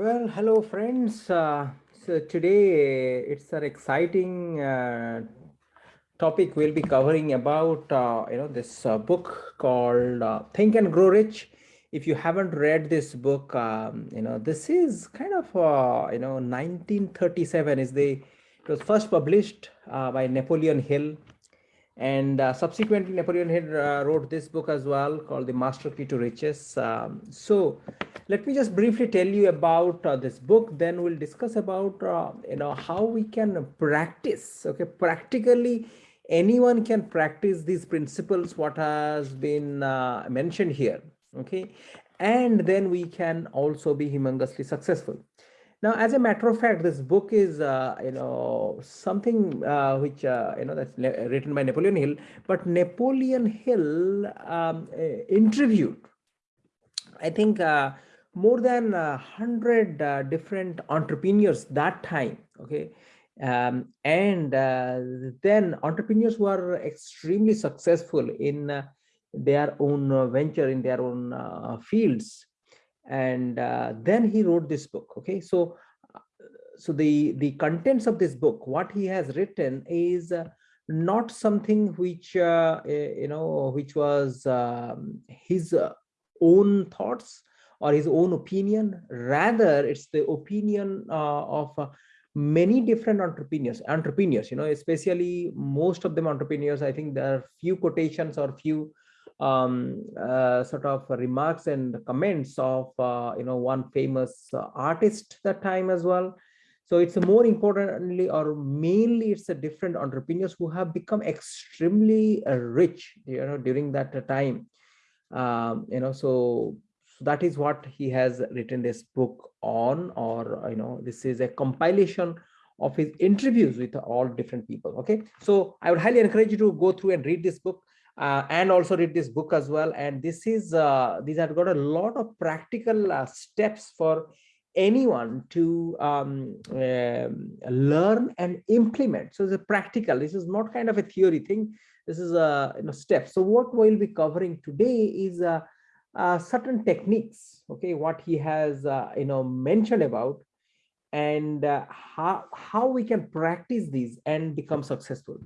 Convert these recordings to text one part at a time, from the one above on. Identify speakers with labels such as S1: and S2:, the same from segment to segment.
S1: Well, hello friends. Uh, so today it's an exciting uh, topic we'll be covering about, uh, you know, this uh, book called uh, Think and Grow Rich. If you haven't read this book, um, you know, this is kind of, uh, you know, 1937 is the, it was first published by Napoleon Hill and uh, subsequently, Napoleon Hill uh, wrote this book as well called The Master Key to Riches. Um, so let me just briefly tell you about uh, this book. Then we'll discuss about, uh, you know, how we can practice, okay, practically anyone can practice these principles, what has been uh, mentioned here, okay? And then we can also be humongously successful. Now, as a matter of fact, this book is, uh, you know, something uh, which, uh, you know, that's written by Napoleon Hill, but Napoleon Hill um, uh, interviewed, I think, uh, more than a hundred uh, different entrepreneurs that time, okay? Um, and then entrepreneurs were extremely successful in their own venture, in their own fields and uh, then he wrote this book okay? So uh, so the the contents of this book what he has written is uh, not something which uh, you know which was um, his uh, own thoughts or his own opinion. Rather it's the opinion uh, of many different entrepreneurs entrepreneurs you know especially most of them entrepreneurs. I think there are few quotations or few um, uh, sort of remarks and comments of uh, you know one famous artist that time as well. So it's more importantly or mainly it's a different entrepreneurs who have become extremely rich you know during that time. Um, you know so, so that is what he has written this book on or you know this is a compilation of his interviews with all different people okay so i would highly encourage you to go through and read this book uh, and also read this book as well. And this is, uh, these have got a lot of practical uh, steps for anyone to um, um, learn and implement. So it's a practical, this is not kind of a theory thing. This is a you know, step. So what we'll be covering today is uh, uh, certain techniques, okay, what he has, uh, you know, mentioned about and how, how we can practice these and become successful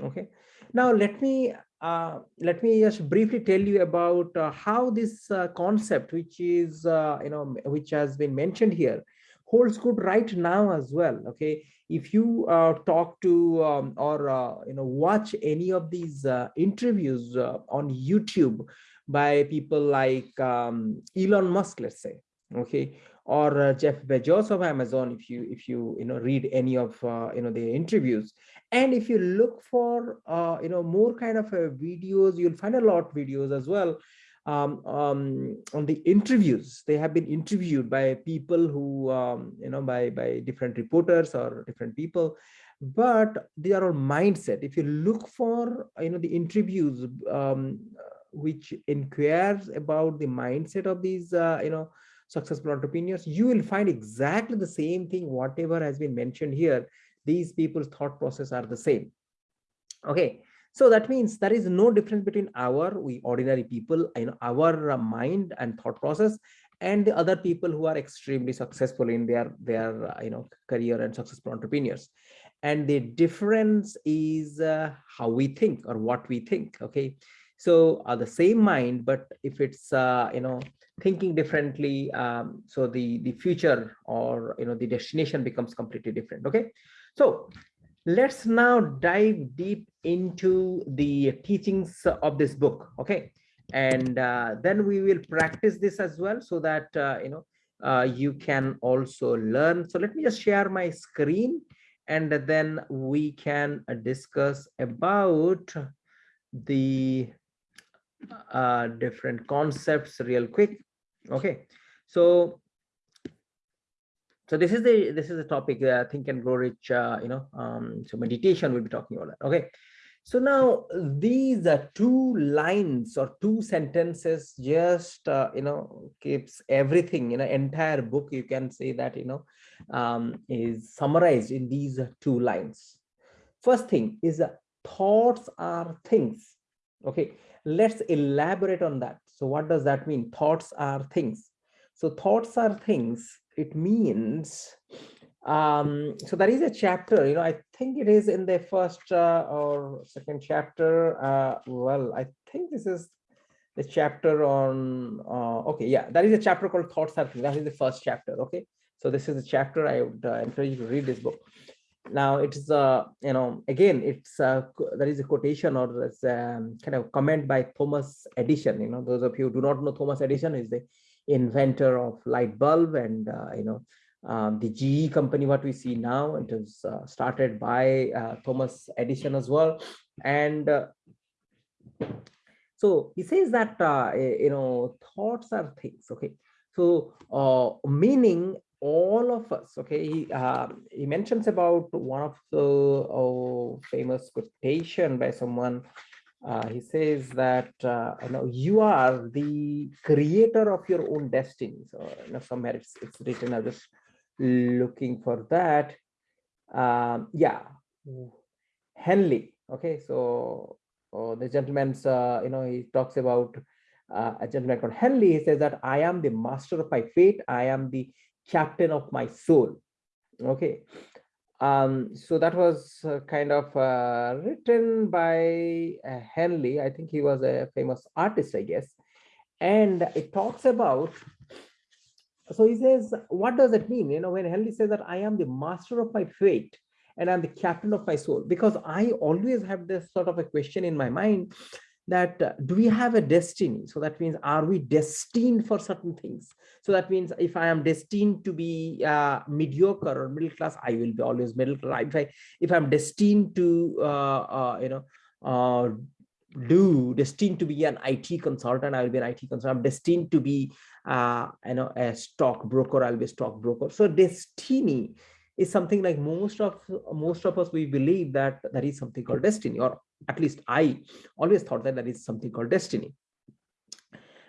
S1: okay now let me uh, let me just briefly tell you about uh, how this uh, concept, which is, uh, you know, which has been mentioned here, holds good right now as well. Okay, if you uh, talk to um, or you know watch any of these interviews on YouTube by people like um, Elon Musk, let's say, okay, or uh, Jeff Bezos of Amazon, if you if you you know read any of uh, you know the interviews, and if you look for uh, you know more kind of videos, you'll find a lot videos as well um, um, on the interviews. They have been interviewed by people who um, you know by by different reporters or different people, but they are all mindset. If you look for you know the interviews um, which inquires about the mindset of these uh, you know successful entrepreneurs, you will find exactly the same thing, whatever has been mentioned here. These people's thought process are the same. Okay, so that means there is no difference between our, we ordinary people, know, our mind and thought process and the other people who are extremely successful in their, their you know, career and successful entrepreneurs. And the difference is uh, how we think or what we think, okay? So uh, the same mind, but if it's, uh, you know, thinking differently um, so the the future or you know the destination becomes completely different okay? So let's now dive deep into the teachings of this book okay? And uh, then we will practice this as well so that uh, you know uh, you can also learn. So let me just share my screen and then we can discuss about the uh, different concepts real quick okay so so this is the this is the topic uh, think and grow rich uh, you know um so meditation we'll be talking about that. Okay so now these are two lines or two sentences just uh, you know keeps everything you know entire book you can say that you know um, is summarized in these two lines. First thing is uh, thoughts are things. Okay let's elaborate on that so what does that mean? Thoughts are things. So thoughts are things. It means um so there is a chapter you know i think it is in the first uh, or second chapter uh well i think this is the chapter on uh okay yeah that is a chapter called thoughts are Things. that is the first chapter okay? So this is a chapter i would uh, encourage you to read this book now it's uh you know again it's uh there is a quotation or there's um, kind of comment by thomas edison you know those of you who do not know thomas edison is the inventor of light bulb and uh, you know um, the GE company, what we see now, it was uh, started by uh, Thomas Edison as well. And uh, so he says that, uh, you know, thoughts are things, okay? So uh, meaning all of us, okay, he, um, he mentions about one of the oh, famous quotation by someone uh, he says that uh, you know you are the creator of your own destiny so you know somewhere it's, it's written I'm just looking for that. Um, yeah, Henley. Okay, so oh, the gentleman's, uh, you know, he talks about uh, a gentleman called Henley. He says that I am the master of my fate. I am the captain of my soul. Okay. Um, so that was uh, kind of uh, written by uh, Henley. I think he was a famous artist, I guess. And it talks about so he says, what does it mean? You know, when Henley says that I am the master of my fate and I'm the captain of my soul, because I always have this sort of a question in my mind that uh, do we have a destiny? So that means, are we destined for certain things? So that means if I am destined to be uh, mediocre or middle class, I will be always middle class. If, I, if I'm destined to, uh, uh you know, uh, do destined to be an IT consultant, I will be an IT consultant. I'm destined to be, uh, you know, a stock broker. I'll be a stock broker. So destiny is something like most of most of us we believe that there is something called destiny, or at least I always thought that there is something called destiny.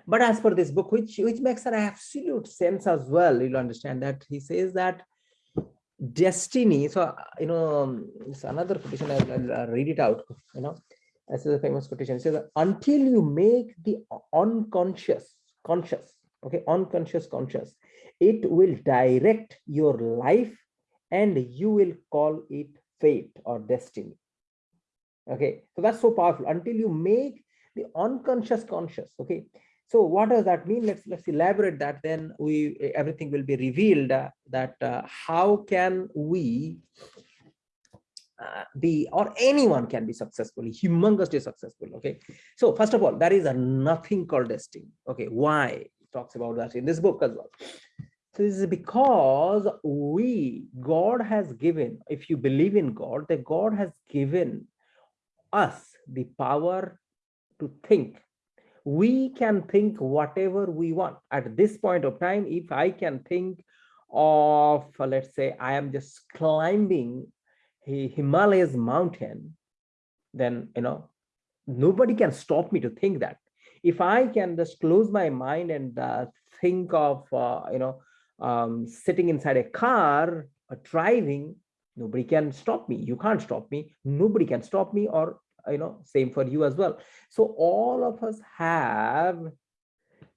S1: But as for this book, which which makes an absolute sense as well, you'll understand that he says that destiny. So you know, um, it's another quotation. I'll, I'll read it out. You know this is a famous quotation. It says, until you make the unconscious conscious, okay, unconscious conscious, it will direct your life and you will call it fate or destiny. Okay, so that's so powerful. Until you make the unconscious conscious, okay. So what does that mean? Let's let's elaborate that. Then we everything will be revealed. Uh, that uh, how can we uh, be or anyone can be successful humongously successful okay so first of all there is a nothing called destiny okay why talks about that in this book as well so this is because we god has given if you believe in god that god has given us the power to think we can think whatever we want at this point of time if i can think of let's say i am just climbing Himalayas mountain, then, you know, nobody can stop me to think that. If I can just close my mind and uh, think of, uh, you know, um, sitting inside a car or driving, nobody can stop me. You can't stop me. Nobody can stop me or, you know, same for you as well. So all of us have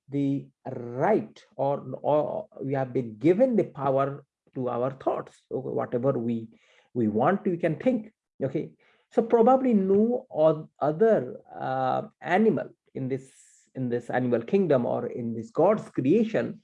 S1: the right or, or we have been given the power to our thoughts, whatever we we want we can think. Okay? So probably no other uh, animal in this in this animal kingdom or in this god's creation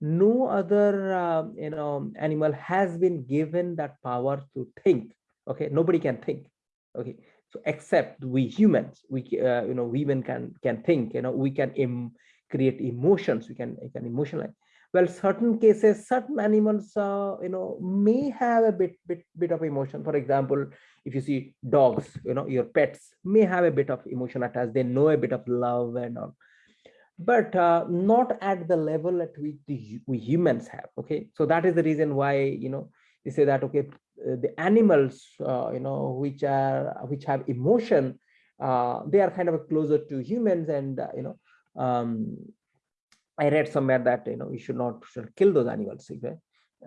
S1: no other uh, you know animal has been given that power to think. Okay? Nobody can think. Okay so except we humans we uh, you know women can can think you know we can Im create emotions we can we can emotionalize. Well certain cases certain animals uh, you know may have a bit bit bit of emotion. For example if you see dogs you know your pets may have a bit of emotion attached. They know a bit of love and all. But uh, not at the level at which the, we humans have okay? So that is the reason why you know they say that okay the animals uh, you know which are which have emotion uh, they are kind of closer to humans and uh, you know um, I read somewhere that you know we should not should kill those animals okay?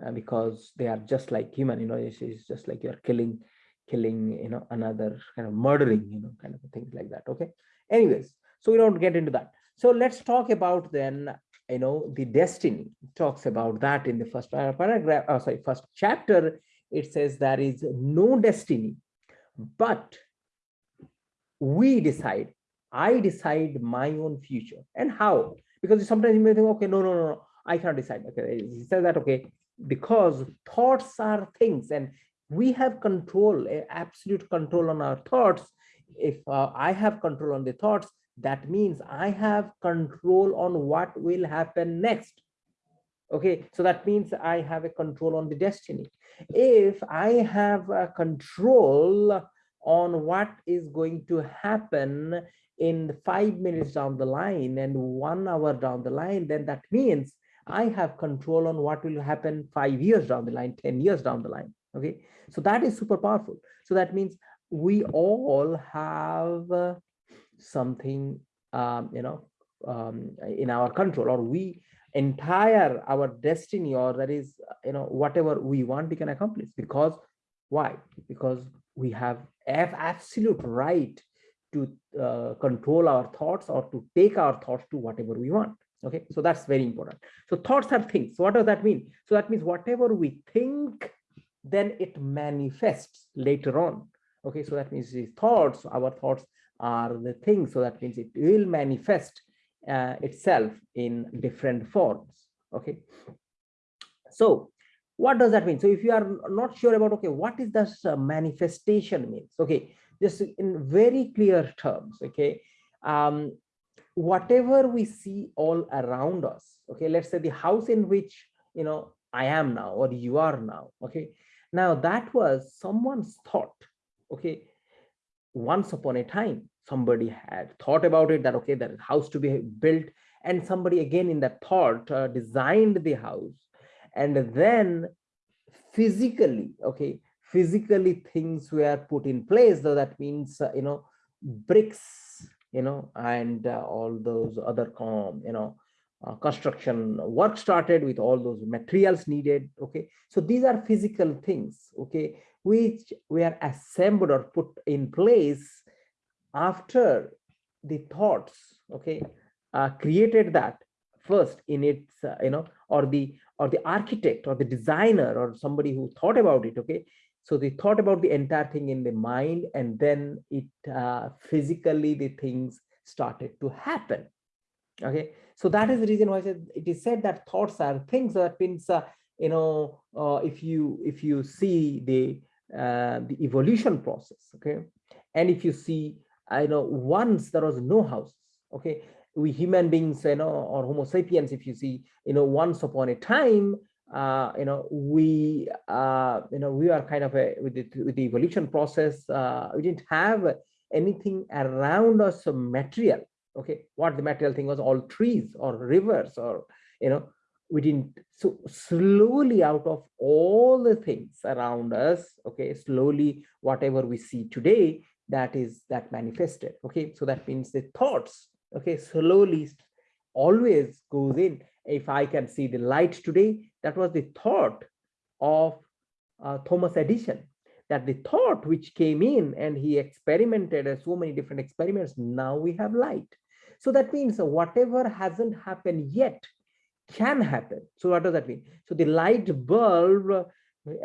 S1: uh, because they are just like human. You know, it's, it's, just like you're killing, killing. You know, another kind of murdering. You know, kind of things like that. Okay. Anyways, so we don't get into that. So let's talk about then you know, the destiny talks about that in the first paragraph, oh, sorry, first chapter, it says there is no destiny, but we decide, I decide my own future. And how? Because sometimes you may think, okay, no, no, no, no I cannot decide. Okay, he says that, okay, because thoughts are things and we have control, absolute control on our thoughts. If uh, I have control on the thoughts, that means I have control on what will happen next. Okay, so that means I have a control on the destiny. If I have a control on what is going to happen in five minutes down the line and one hour down the line, then that means I have control on what will happen five years down the line, 10 years down the line. Okay, so that is super powerful. So that means we all have uh, something, um, you know, um, in our control, or we entire our destiny, or that is, you know, whatever we want, we can accomplish. Because why? Because we have absolute right to uh, control our thoughts or to take our thoughts to whatever we want. Okay? So that's very important. So thoughts are things. What does that mean? So that means whatever we think then it manifests later on. Okay? So that means the thoughts our thoughts are the things. So that means it will manifest uh, itself in different forms okay? So what does that mean? So if you are not sure about okay what is this uh, manifestation means okay? Just in very clear terms okay? Um whatever we see all around us okay? Let's say the house in which you know i am now or you are now okay? Now that was someone's thought okay? Once upon a time somebody had thought about it that okay that house to be built and somebody again in that thought uh, designed the house and then physically okay physically things were put in place so that means uh, you know bricks you know, and uh, all those other, com, you know, uh, construction work started with all those materials needed. Okay, so these are physical things. Okay, which were assembled or put in place after the thoughts. Okay, uh, created that first in its, uh, you know, or the or the architect or the designer or somebody who thought about it. Okay, so they thought about the entire thing in the mind and then it uh, physically the things started to happen. Okay, so that is the reason why it is said that thoughts are things that means uh, you know uh, if you if you see the uh, the evolution process, okay, and if you see I know once there was no houses, okay, we human beings you know or Homo sapiens, if you see you know once upon a time uh, you know, we, uh, you know, we are kind of a, with the, with the evolution process, uh, we didn't have anything around us material. Okay, what the material thing was all trees or rivers or, you know, we didn't, so slowly out of all the things around us, okay, slowly whatever we see today, that is that manifested. Okay, so that means the thoughts, okay, slowly always goes in. If I can see the light today, that was the thought of uh, Thomas Edison, that the thought which came in and he experimented uh, so many different experiments, now we have light. So that means whatever hasn't happened yet can happen. So what does that mean? So the light bulb,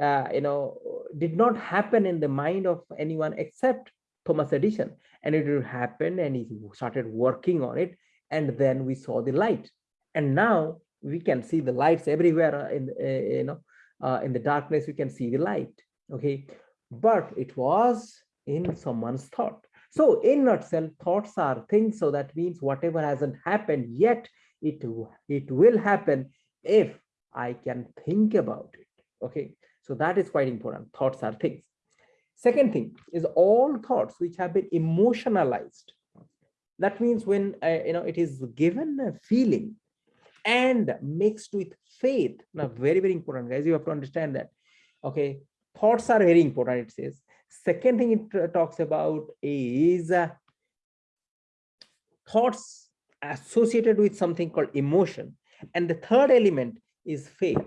S1: uh, you know, did not happen in the mind of anyone except Thomas Edison. And it happened and he started working on it. And then we saw the light. And now we can see the lights everywhere uh, in uh, you know uh, in the darkness we can see the light okay but it was in someone's thought so in itself thoughts are things so that means whatever hasn't happened yet it it will happen if i can think about it okay so that is quite important thoughts are things second thing is all thoughts which have been emotionalized that means when uh, you know it is given a feeling and mixed with faith. Now, very, very important, guys. You have to understand that. Okay, thoughts are very important, it says. Second thing it talks about is uh, thoughts associated with something called emotion. And the third element is faith.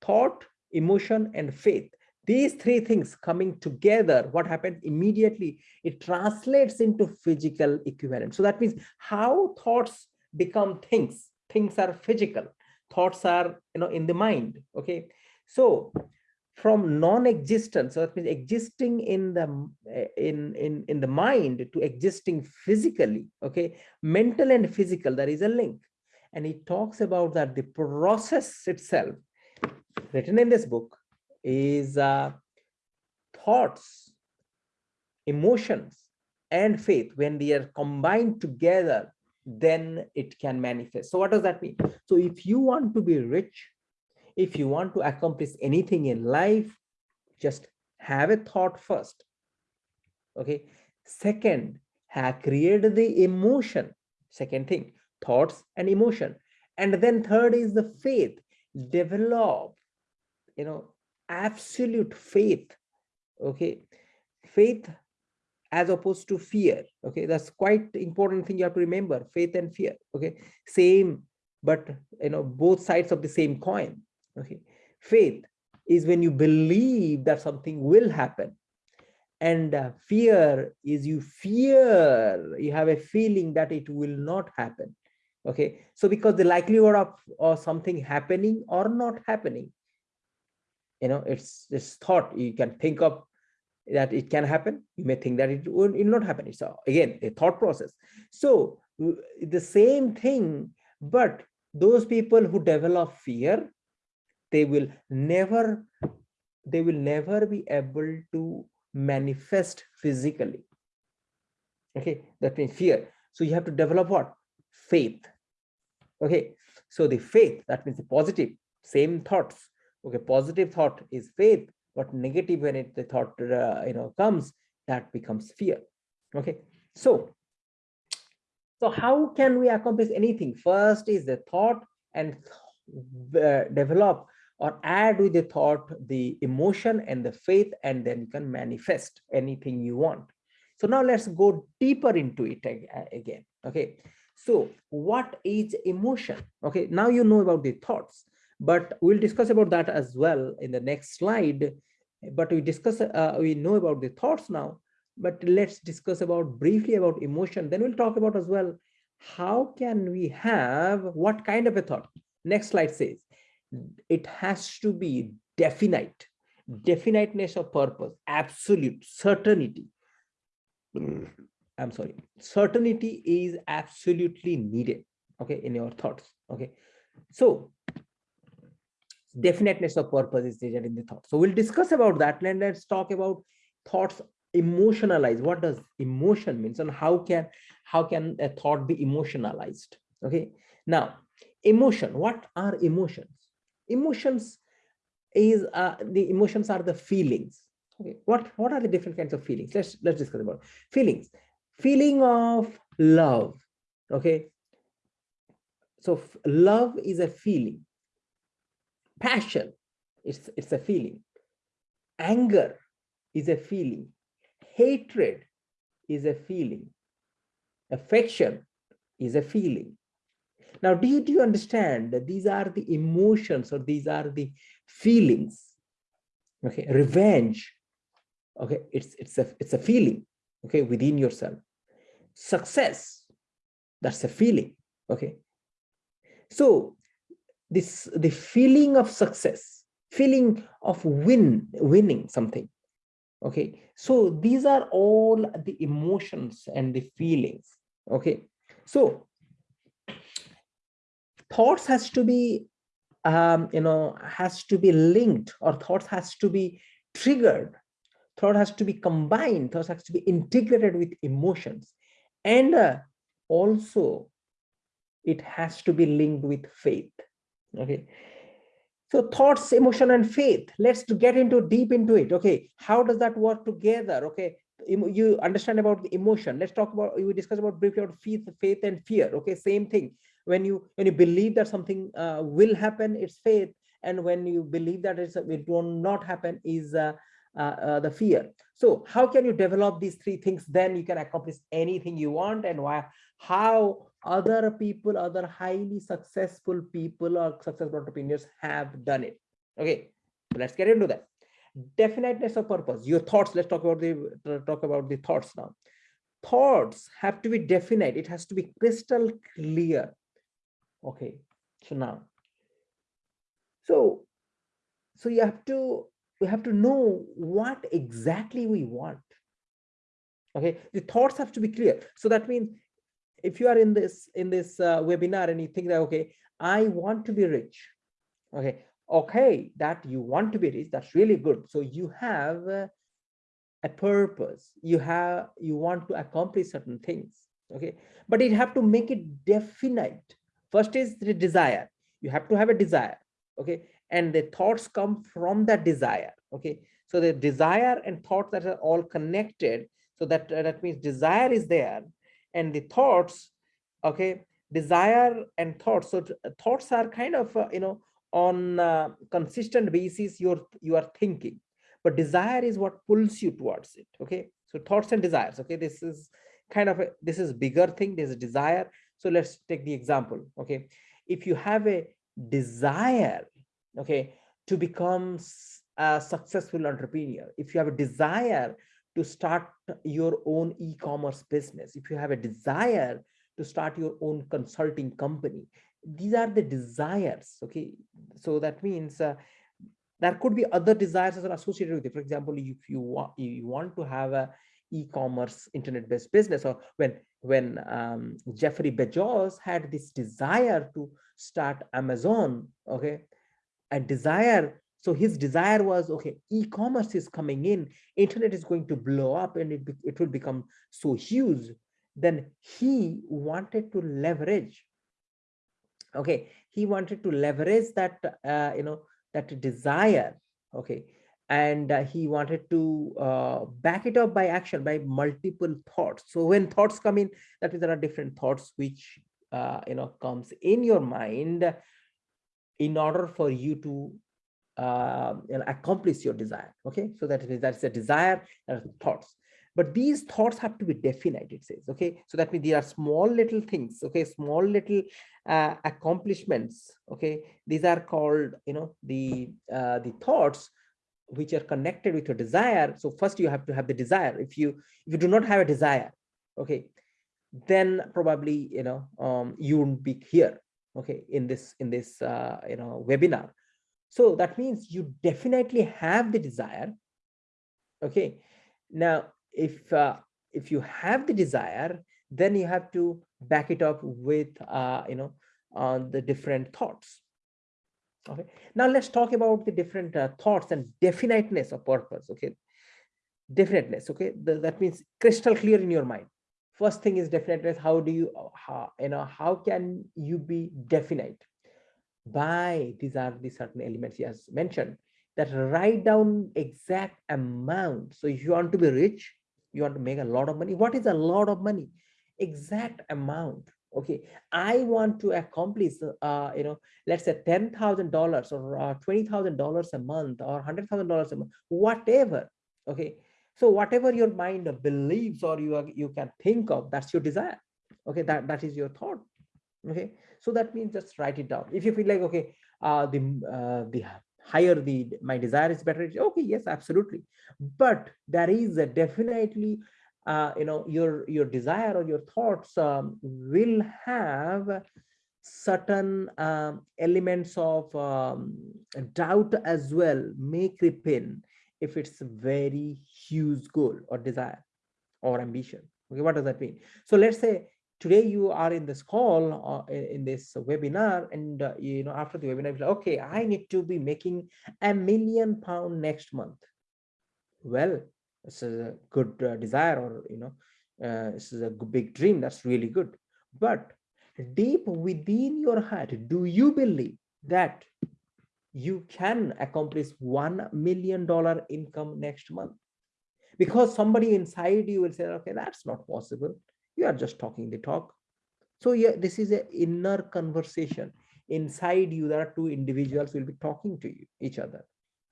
S1: Thought, emotion, and faith. These three things coming together, what happens immediately, it translates into physical equivalent. So that means how thoughts become things. Things are physical. Thoughts are you know in the mind okay? So from non-existence so that means existing in the in in in the mind to existing physically okay? Mental and physical there is a link. And he talks about that the process itself written in this book is uh, thoughts emotions and faith. When they are combined together then it can manifest. So what does that mean? So if you want to be rich if you want to accomplish anything in life just have a thought first. Okay? Second have created the emotion. Second thing thoughts and emotion. And then third is the faith. Develop you know absolute faith okay? Faith as opposed to fear okay? That's quite important thing you have to remember faith and fear okay? Same but you know both sides of the same coin okay? Faith is when you believe that something will happen and uh, fear is you fear you have a feeling that it will not happen okay? So because the likelihood of or something happening or not happening you know it's this thought you can think of that it can happen. You may think that it will, it will not happen. It's a, again a thought process. So the same thing but those people who develop fear they will never they will never be able to manifest physically. Okay that means fear. So you have to develop what? Faith. Okay so the faith that means the positive same thoughts okay positive thought is faith but negative when it the thought uh, you know comes that becomes fear. Okay so so how can we accomplish anything? First is the thought and uh, develop or add with the thought the emotion and the faith and then you can manifest anything you want. So now let's go deeper into it again. Okay so what is emotion? Okay now you know about the thoughts but we'll discuss about that as well in the next slide. But we discuss uh, we know about the thoughts now. But let's discuss about briefly about emotion. Then we'll talk about as well how can we have what kind of a thought? Next slide says it has to be definite. Definiteness of purpose. Absolute certainty. I'm sorry. Certainty is absolutely needed okay in your thoughts okay? So definiteness of purpose is needed in the thought. So we'll discuss about that. And let's talk about thoughts emotionalized. what does emotion means and how can how can a thought be emotionalized? Okay. Now emotion what are emotions? Emotions is uh, the emotions are the feelings. Okay. What what are the different kinds of feelings? Let's let's discuss about feelings. Feeling of love. Okay. So love is a feeling passion it's it's a feeling anger is a feeling hatred is a feeling affection is a feeling now, do you, do you understand that these are the emotions or these are the feelings? Okay, revenge. Okay, it's it's a it's a feeling. Okay, within yourself. Success. That's a feeling. Okay. So this the feeling of success, feeling of win, winning something. Okay, so these are all the emotions and the feelings. Okay, so thoughts has to be um, you know has to be linked or thoughts has to be triggered thought has to be combined thoughts has to be integrated with emotions and uh, also it has to be linked with faith okay. So thoughts emotion and faith. Let's get into deep into it. Okay. How does that work together? Okay. You understand about the emotion. Let's talk about we discuss about briefly about faith faith and fear. Okay. Same thing. When you when you believe that something uh, will happen it's faith. And when you believe that it's, it will not happen is uh, uh, uh, the fear. So how can you develop these three things? Then you can accomplish anything you want and why how other people other highly successful people or successful entrepreneurs have done it. Okay let's get into that. Definiteness of purpose your thoughts. Let's talk about the talk about the thoughts now. Thoughts have to be definite. It has to be crystal clear. Okay so now so so you have to we have to know what exactly we want. Okay the thoughts have to be clear. So that means if you are in this in this uh, webinar and you think that okay i want to be rich okay okay that you want to be rich that's really good. So you have uh, a purpose. You have you want to accomplish certain things okay? But you have to make it definite. First is the desire. You have to have a desire okay? And the thoughts come from that desire okay? So the desire and thoughts that are all connected so that uh, that means desire is there and the thoughts okay desire and thoughts. So thoughts are kind of uh, you know on uh, consistent basis you're you are thinking. But desire is what pulls you towards it okay? So thoughts and desires okay? This is kind of a, this is bigger thing there's a desire. So let's take the example okay? If you have a desire okay to become a successful entrepreneur if you have a desire to start your own e-commerce business. If you have a desire to start your own consulting company these are the desires okay? So that means uh, there could be other desires that are associated with it. For example if you want you want to have a e-commerce internet-based business or when when um, Jeffrey Bezos had this desire to start Amazon okay? A desire so his desire was okay e-commerce is coming in internet is going to blow up and it, it will become so huge. Then he wanted to leverage okay he wanted to leverage that uh, you know that desire okay and uh, he wanted to uh, back it up by action by multiple thoughts. So when thoughts come in that means there are different thoughts which uh, you know comes in your mind in order for you to uh, know, accomplish your desire okay? So that means that's a desire and thoughts. But these thoughts have to be definite it says okay? So that means there are small little things okay? Small little uh, accomplishments okay? These are called you know the uh, the thoughts which are connected with your desire. So first you have to have the desire. If you if you do not have a desire okay then probably you know um, you won't be here okay in this in this uh, you know webinar so that means you definitely have the desire. Okay. Now if uh, if you have the desire then you have to back it up with uh, you know uh, the different thoughts. Okay. Now let's talk about the different uh, thoughts and definiteness of purpose. Okay. Definiteness. Okay. The, that means crystal clear in your mind. First thing is definiteness. How do you how you know how can you be definite by these are the certain elements he has mentioned that write down exact amount. So if you want to be rich you want to make a lot of money. What is a lot of money? Exact amount. Okay. I want to accomplish uh you know let's say ten thousand dollars or uh, twenty thousand dollars a month or hundred thousand dollars a month whatever. Okay. So whatever your mind believes or you are, you can think of that's your desire. Okay. That that is your thought okay? So that means just write it down. If you feel like okay uh the uh, the higher the my desire is better okay yes absolutely. But there is a definitely uh, you know your your desire or your thoughts um, will have certain um, elements of um, doubt as well may creep in if it's a very huge goal or desire or ambition. Okay what does that mean? So let's say today you are in this call uh, in this webinar and uh, you know after the webinar like, okay i need to be making a million pound next month. Well this is a good uh, desire or you know uh, this is a big dream that's really good. But deep within your heart do you believe that you can accomplish one million dollar income next month? Because somebody inside you will say okay that's not possible you are just talking the talk. So yeah this is an inner conversation. Inside you there are two individuals will be talking to you each other.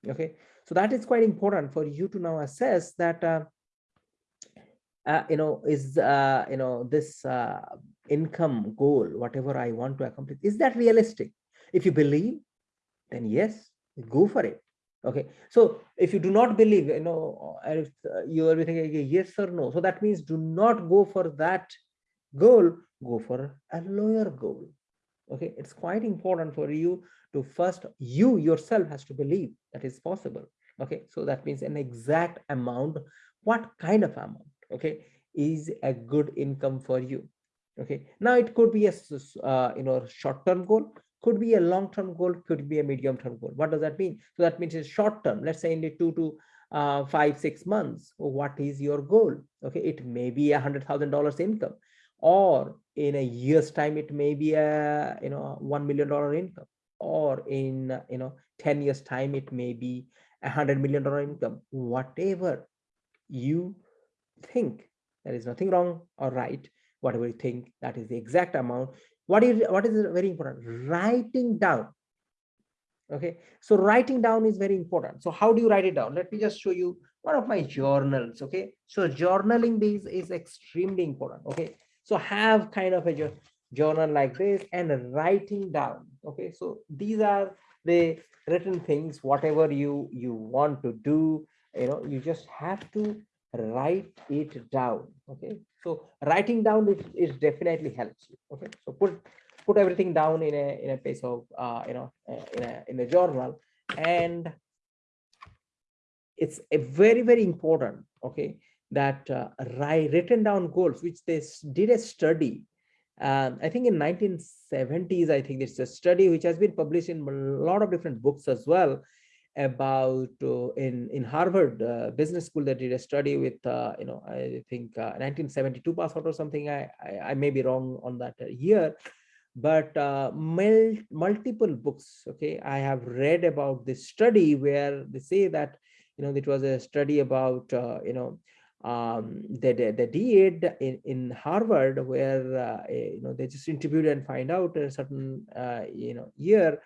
S1: Okay? So that is quite important for you to now assess that uh, uh, you know is uh, you know this uh, income goal whatever i want to accomplish is that realistic? If you believe then yes go for it okay so if you do not believe you know if uh, you are thinking yes or no so that means do not go for that goal go for a lower goal. Okay it's quite important for you to first you yourself has to believe that is possible. Okay so that means an exact amount what kind of amount okay is a good income for you. Okay now it could be a uh, you know short term goal could be a long term goal could be a medium term goal. What does that mean? So that means it's short term let's say in the two to uh, five six months what is your goal? Okay it may be a hundred thousand dollars income or in a year's time it may be a you know one million dollar income or in you know 10 years time it may be a hundred million dollar income. Whatever you think there is nothing wrong or right. Whatever you think that is the exact amount what is what is very important? Writing down. Okay? So writing down is very important. So how do you write it down? Let me just show you one of my journals okay? So journaling these is extremely important okay? So have kind of a journal like this and writing down okay? So these are the written things whatever you you want to do you know you just have to write it down okay so writing down it, it definitely helps you okay? So put put everything down in a in a piece of uh, you know in a in a journal. And it's a very very important okay that uh, written down goals which they did a study um, i think in 1970s i think it's a study which has been published in a lot of different books as well about uh, in in Harvard uh, Business School that did a study with uh, you know I think 1972 uh, pass out or something. I, I, I may be wrong on that year, but uh, mul multiple books. Okay, I have read about this study where they say that you know it was a study about uh, you know um the the did in in harvard where you know they just interviewed and find out a certain you know year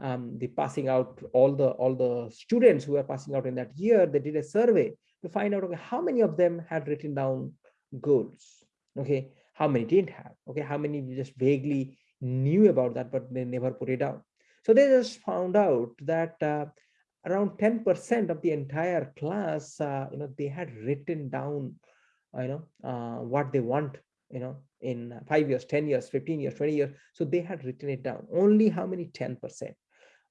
S1: um, the passing out all the all the students who were passing out in that year they did a survey to find out okay how many of them had written down goals okay? How many didn't have okay? How many just vaguely knew about that but they never put it down. So they just found out that uh, around 10 percent of the entire class uh, you know they had written down uh, you know uh, what they want you know in five years 10 years 15 years 20 years. So they had written it down. Only how many? 10 percent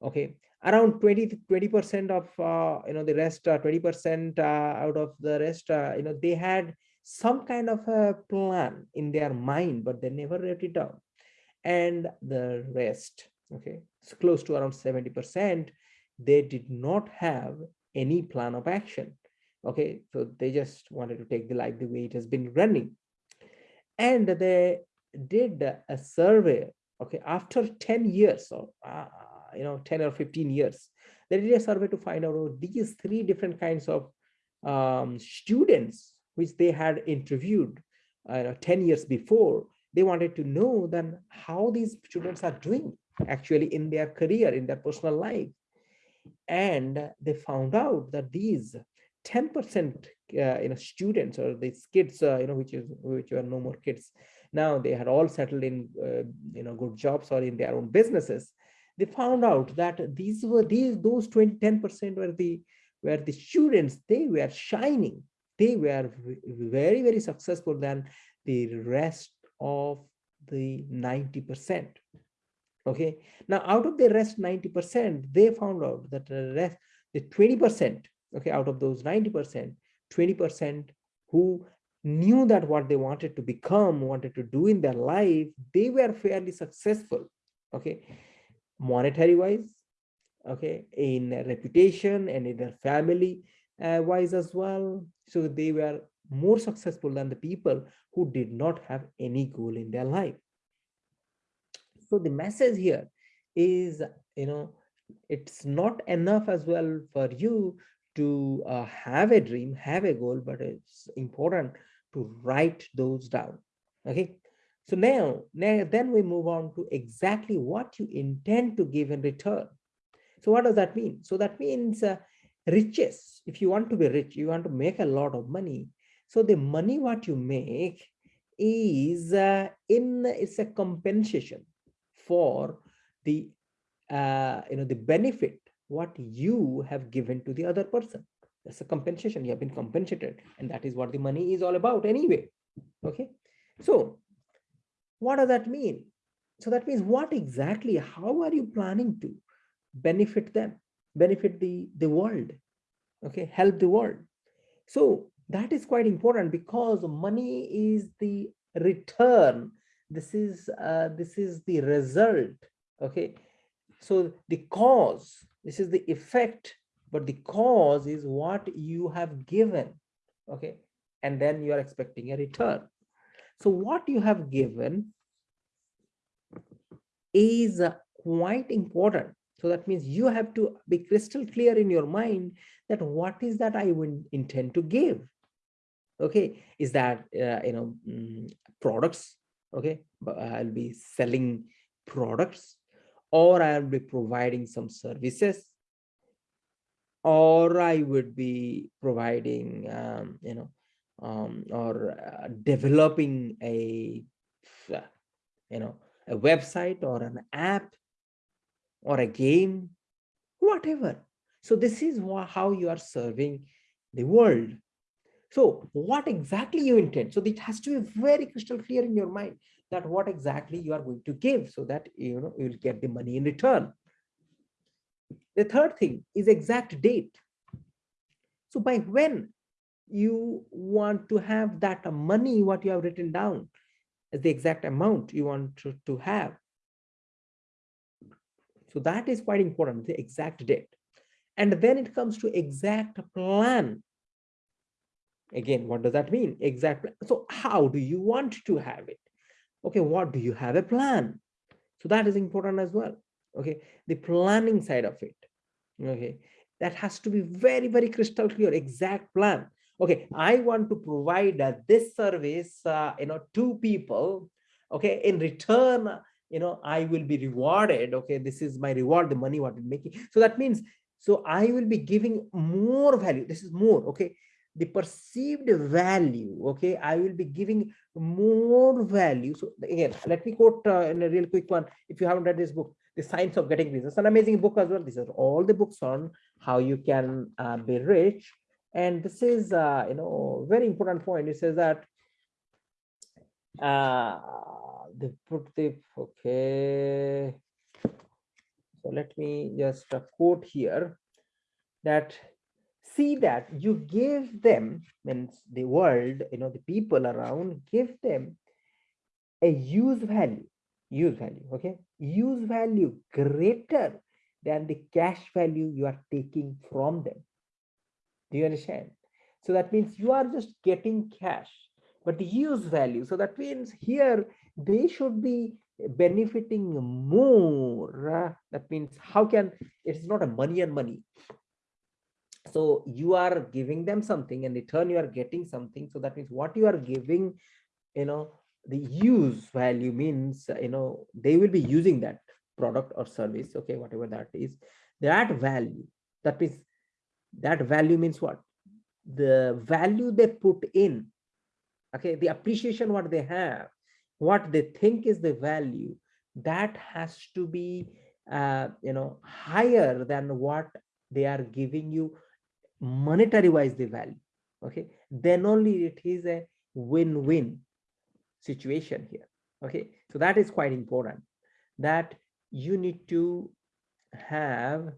S1: okay. Around 20 20 percent of uh, you know the rest uh, 20 percent uh, out of the rest uh, you know they had some kind of a plan in their mind but they never wrote it down. And the rest okay it's close to around 70 percent they did not have any plan of action. Okay so they just wanted to take the life the way it has been running. And they did a survey okay after 10 years of uh, you know 10 or 15 years. They did a survey to find out oh, these three different kinds of um, students which they had interviewed uh, 10 years before they wanted to know then how these students are doing actually in their career in their personal life. And they found out that these 10 percent uh, you know students or these kids uh, you know which is which are no more kids now they had all settled in uh, you know good jobs or in their own businesses they found out that these were these those 20 10 percent were the were the students. They were shining. They were very very successful than the rest of the 90 percent. Okay? Now out of the rest 90 percent they found out that the rest the 20 percent okay out of those 90 percent 20 percent who knew that what they wanted to become wanted to do in their life they were fairly successful. Okay monetary wise okay in reputation and in their family uh, wise as well. So they were more successful than the people who did not have any goal in their life. So the message here is you know it's not enough as well for you to uh, have a dream have a goal but it's important to write those down okay so now, now then we move on to exactly what you intend to give in return. So what does that mean? So that means uh, riches. If you want to be rich, you want to make a lot of money. So the money what you make is uh, in it's a compensation for the uh, you know the benefit what you have given to the other person. That's a compensation. You have been compensated, and that is what the money is all about anyway. Okay, so what does that mean? so that means what exactly how are you planning to benefit them benefit the the world okay help the world? So that is quite important because money is the return. This is uh, this is the result okay? So the cause this is the effect but the cause is what you have given okay? And then you are expecting a return. So what you have given is uh, quite important. So that means you have to be crystal clear in your mind that what is that i would intend to give. Okay is that uh, you know mm, products? Okay but i'll be selling products or i'll be providing some services or i would be providing um, you know um, or uh, developing a you know a website or an app or a game whatever so this is how you are serving the world so what exactly you intend? So it has to be very crystal clear in your mind that what exactly you are going to give so that you know you will get the money in return. The third thing is exact date. So by when you want to have that money, what you have written down as the exact amount you want to, to have. So that is quite important, the exact date. And then it comes to exact plan. Again what does that mean? Exactly so how do you want to have it? Okay what do you have a plan? So that is important as well okay? The planning side of it okay? That has to be very very crystal clear exact plan okay i want to provide uh, this service uh, you know to people. Okay in return you know i will be rewarded. Okay this is my reward the money what i'm making. So that means so i will be giving more value. This is more okay? The perceived value okay? I will be giving more value. So again let me quote uh, in a real quick one. If you haven't read this book the science of getting it's an amazing book as well. These are all the books on how you can uh, be rich and this is uh, you know very important point. It says that uh the the okay. So let me just uh, quote here that see that you give them means the world you know the people around give them a use value use value okay? Use value greater than the cash value you are taking from them do you understand? So that means you are just getting cash but the use value so that means here they should be benefiting more. That means how can it's not a money and money. So you are giving them something and in return you are getting something. So that means what you are giving you know the use value means you know they will be using that product or service okay whatever that is that value. That means that value means what? The value they put in okay the appreciation what they have what they think is the value that has to be uh, you know higher than what they are giving you monetary wise the value okay? Then only it is a win-win situation here okay? So that is quite important that you need to have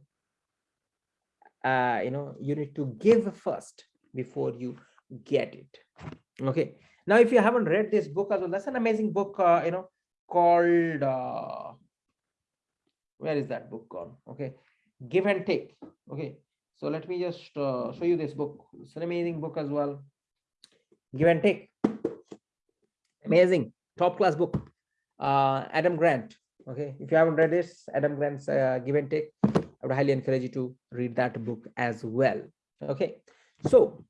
S1: uh you know you need to give first before you get it okay now if you haven't read this book as well that's an amazing book uh, you know called uh where is that book gone okay give and take okay so let me just uh, show you this book. It's an amazing book as well. Give and take. Amazing, top class book. Uh, Adam Grant. Okay, if you haven't read this, Adam Grant's uh, Give and Take, would highly encourage you to read that book as well. Okay, so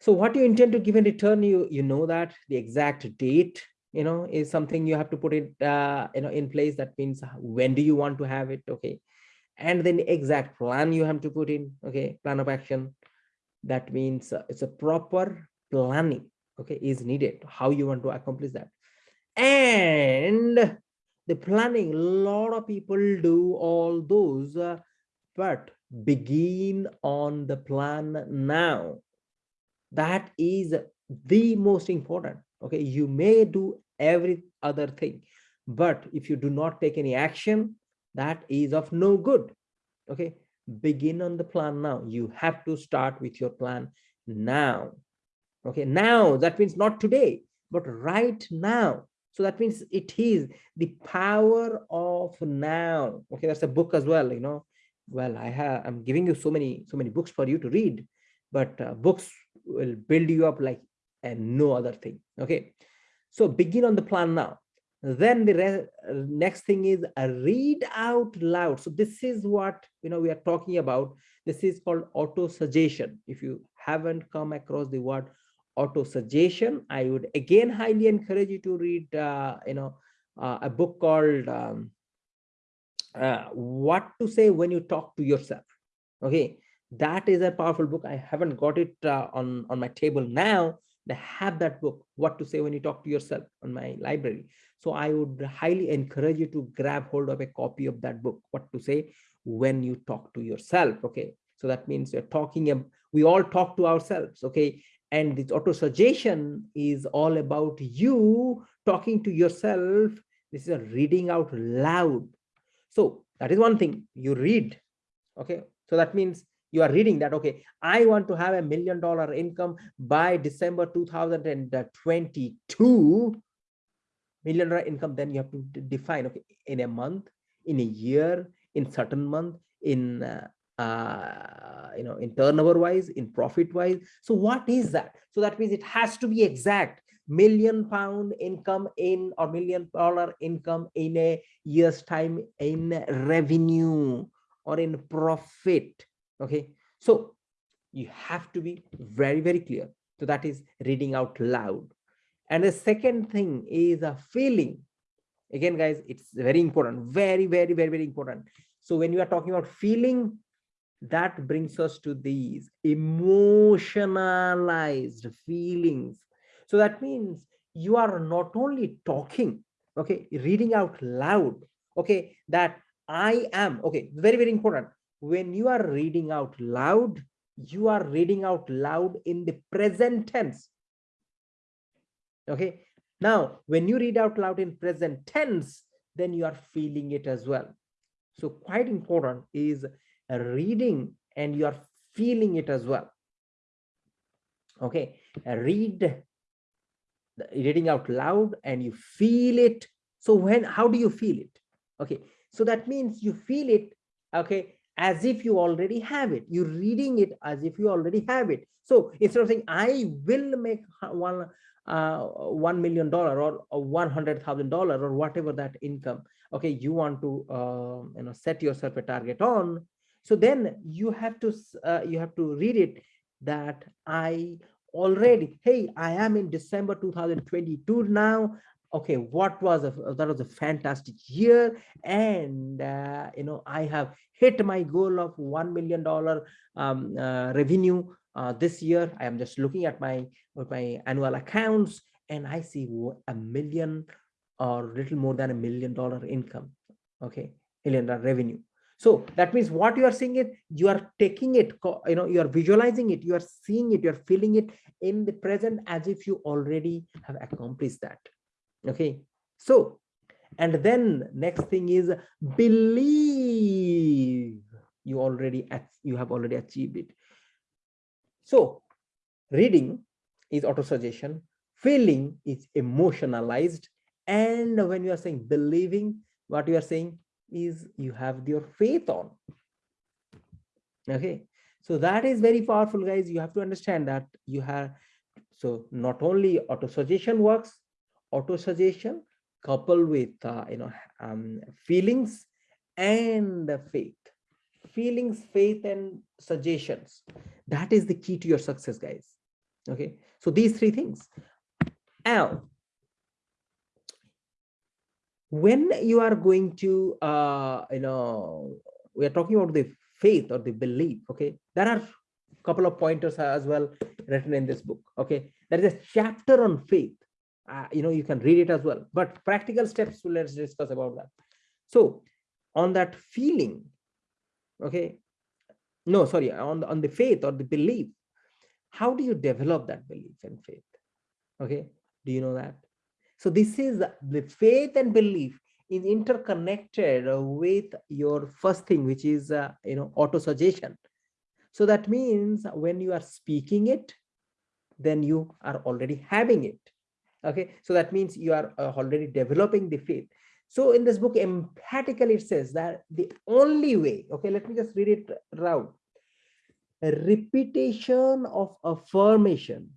S1: so what you intend to give in return, you you know that the exact date you know is something you have to put it uh, you know in place. That means when do you want to have it? Okay, and then exact plan you have to put in okay plan of action that means uh, it's a proper planning okay is needed how you want to accomplish that and the planning a lot of people do all those uh, but begin on the plan now. That is the most important okay? You may do every other thing but if you do not take any action that is of no good okay? Begin on the plan now. You have to start with your plan now okay? Now that means not today but right now so that means it is the power of now. Okay that's a book as well you know. Well i have i'm giving you so many so many books for you to read but uh, books will build you up like and no other thing. Okay so begin on the plan now. Then the next thing is a read out loud. So this is what you know we are talking about. This is called auto suggestion if you haven't come across the word auto suggestion. I would again highly encourage you to read uh, you know uh, a book called um, uh, what to say when you talk to yourself. Okay? That is a powerful book. I haven't got it uh, on on my table now I have that book what to say when you talk to yourself on my library. So i would highly encourage you to grab hold of a copy of that book what to say when you talk to yourself. Okay? So that means you're talking we all talk to ourselves. Okay and this auto suggestion is all about you talking to yourself. This is a reading out loud. So that is one thing. You read. Okay? So that means you are reading that okay i want to have a million dollar income by december 2022 million dollar income then you have to define okay in a month in a year in certain month in uh, uh, you know, in turnover wise, in profit wise. So what is that? So that means it has to be exact million pound income in or million dollar income in a year's time in revenue or in profit. Okay. So you have to be very, very clear. So that is reading out loud. And the second thing is a feeling. Again, guys, it's very important. Very, very, very, very important. So when you are talking about feeling, that brings us to these emotionalized feelings. So that means you are not only talking okay reading out loud okay that i am okay very very important. When you are reading out loud you are reading out loud in the present tense. Okay now when you read out loud in present tense then you are feeling it as well. So quite important is reading and you are feeling it as well. Okay read reading out loud and you feel it. So when how do you feel it? Okay so that means you feel it okay as if you already have it. You're reading it as if you already have it. So instead of saying i will make one uh one million dollar or one hundred thousand dollar or whatever that income okay you want to uh, you know set yourself a target on so then you have to uh, you have to read it that i already hey i am in december 2022 now. Okay what was a, that was a fantastic year. And uh, you know i have hit my goal of one million dollar um, uh, revenue uh, this year. I am just looking at my my annual accounts and i see a million or little more than a million dollar income. Okay million dollar revenue so that means what you are seeing it, you are taking it, you know, you are visualizing it, you are seeing it, you are feeling it in the present as if you already have accomplished that. Okay. So, and then next thing is believe you already, you have already achieved it. So reading is auto suggestion, feeling is emotionalized. And when you are saying believing, what you are saying is you have your faith on. Okay? So that is very powerful guys. You have to understand that you have so not only auto suggestion works auto suggestion coupled with uh, you know um, feelings and the faith. Feelings faith and suggestions. That is the key to your success guys. Okay? So these three things. Now when you are going to uh you know we are talking about the faith or the belief okay? There are a couple of pointers as well written in this book okay? There is a chapter on faith. Uh, you know you can read it as well but practical steps let's discuss about that. So on that feeling okay? No sorry on the, on the faith or the belief how do you develop that belief and faith okay? Do you know that so this is the faith and belief is interconnected with your first thing which is uh, you know auto suggestion so that means when you are speaking it then you are already having it. Okay? So that means you are uh, already developing the faith. So in this book emphatically it says that the only way okay let me just read it a repetition of affirmation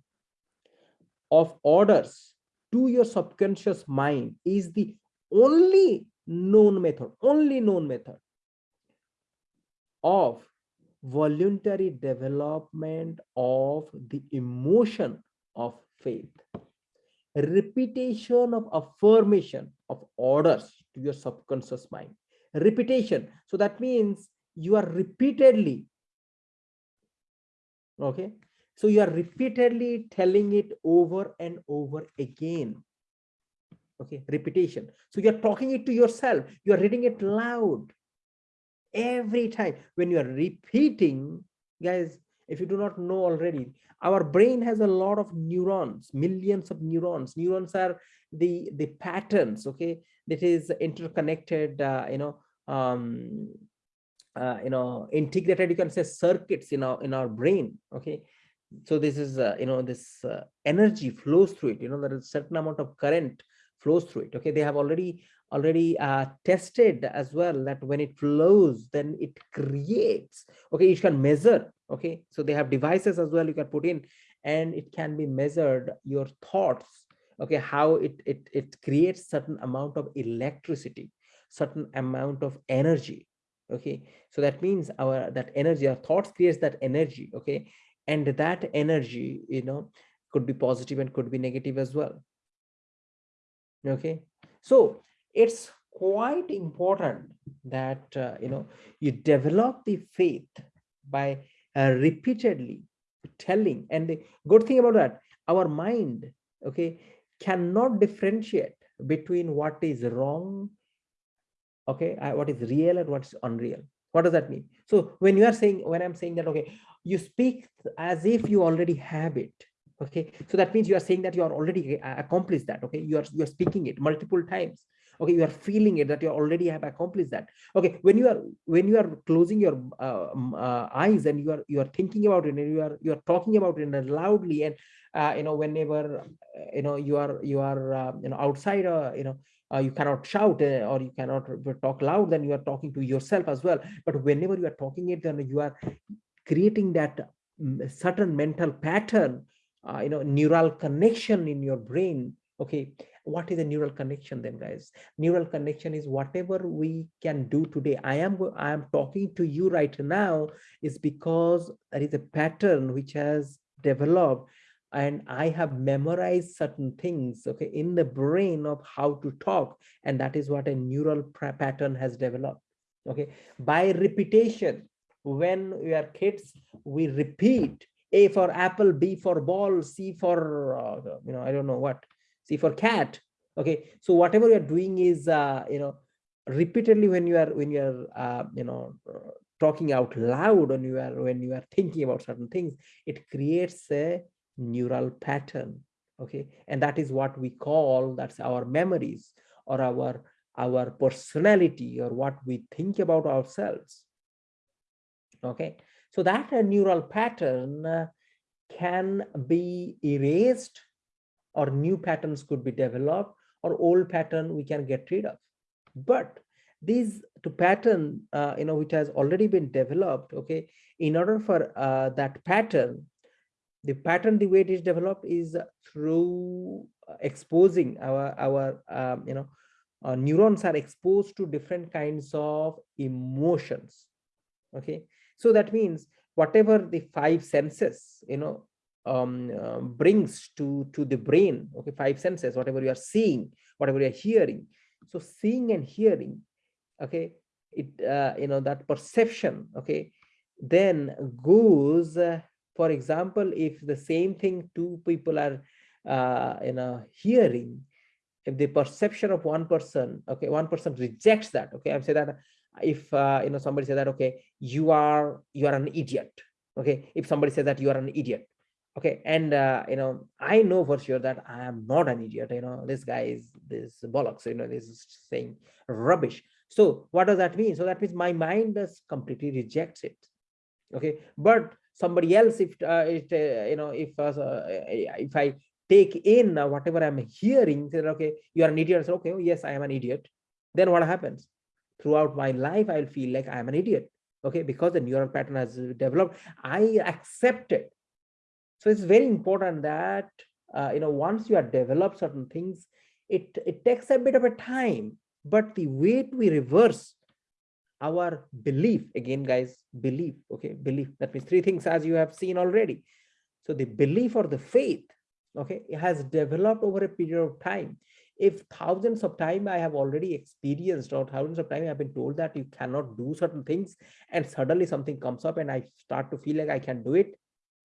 S1: of orders to your subconscious mind is the only known method only known method of voluntary development of the emotion of faith. Repetition of affirmation of orders to your subconscious mind. Repetition. So that means you are repeatedly okay so you are repeatedly telling it over and over again. Okay repetition. So you're talking it to yourself. You're reading it loud. Every time when you are repeating guys if you do not know already our brain has a lot of neurons millions of neurons. Neurons are the the patterns okay that is interconnected uh, you know um uh, you know integrated you can say circuits in our in our brain okay so this is uh, you know this uh, energy flows through it. You know there is a certain amount of current flows through it. Okay? They have already already uh, tested as well that when it flows then it creates okay? You can measure okay? So they have devices as well you can put in and it can be measured your thoughts okay? How it it, it creates certain amount of electricity certain amount of energy okay? So that means our that energy our thoughts creates that energy okay and that energy you know could be positive and could be negative as well. Okay? So it's quite important that uh, you know you develop the faith by uh, repeatedly telling. And the good thing about that our mind okay cannot differentiate between what is wrong okay uh, what is real and what's unreal. What does that mean? So when you are saying when i'm saying that okay you speak as if you already have it okay? So that means you are saying that you are already uh, accomplished that okay? You are you are speaking it multiple times okay? You are feeling it that you already have accomplished that okay? When you are when you are closing your uh, uh, eyes and you are you are thinking about it and you are you are talking about it loudly and uh, you know whenever you know you are you are uh, you know outside uh, you know uh, you cannot shout or you cannot talk loud then you are talking to yourself as well. But whenever you are talking it then you are creating that mm, certain mental pattern uh, you know neural connection in your brain. Okay what is a neural connection then guys? Neural connection is whatever we can do today. I am i am talking to you right now is because there is a pattern which has developed and i have memorized certain things okay in the brain of how to talk. And that is what a neural pattern has developed okay? By repetition when we are kids we repeat a for apple b for ball c for uh, you know i don't know what c for cat okay? So whatever you're doing is uh, you know repeatedly when you are when you are uh, you know talking out loud when you are when you are thinking about certain things it creates a neural pattern okay? And that is what we call that's our memories or our our personality or what we think about ourselves okay? So that a neural pattern uh, can be erased or new patterns could be developed or old pattern we can get rid of. But these to pattern uh, you know which has already been developed okay in order for uh, that pattern the pattern the way it is developed is through exposing our our um, you know uh, neurons are exposed to different kinds of emotions. Okay so that means whatever the five senses you know um, uh, brings to to the brain okay five senses whatever you are seeing whatever you are hearing. So seeing and hearing okay it uh, you know that perception okay then goes uh, for example if the same thing two people are uh, you know hearing if the perception of one person okay one person rejects that okay i'm saying that if uh, you know somebody says that okay you are you are an idiot okay? If somebody says that you are an idiot okay? And uh, you know i know for sure that i am not an idiot you know this guy is this bollocks you know this is saying rubbish. So what does that mean? So that means my mind does completely rejects it okay? But somebody else if uh, it uh, you know if uh, if i take in uh, whatever i'm hearing say okay you are an idiot say, okay oh, yes i am an idiot. Then what happens throughout my life i'll feel like i am an idiot okay because the neural pattern has developed i accept it. So it's very important that uh, you know once you have developed certain things it it takes a bit of a time but the way we reverse our belief again guys belief okay belief that means three things as you have seen already. So the belief or the faith okay it has developed over a period of time if thousands of time i have already experienced or thousands of time i have been told that you cannot do certain things and suddenly something comes up and i start to feel like i can do it